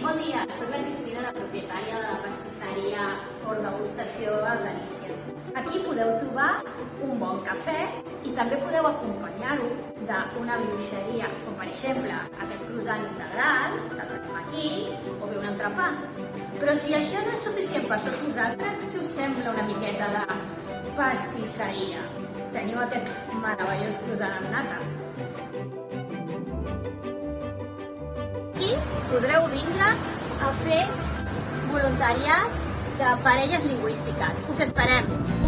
Bon dia, soc la Cristina, la propietària de la pastisseria Fort Degustació Delícies. Aquí podeu trobar un bon cafè i també podeu acompanyar-ho d'una brioixeria, com per exemple aquest croissant integral, que tenim aquí, o bé un entrepà. Però si això no és suficient per tots vosaltres, què us sembla una miqueta de pastisseria? Teniu aquest meravellós croissant amb nata. Podreu vindre a fer voluntariat de parelles lingüístiques. Us esperem!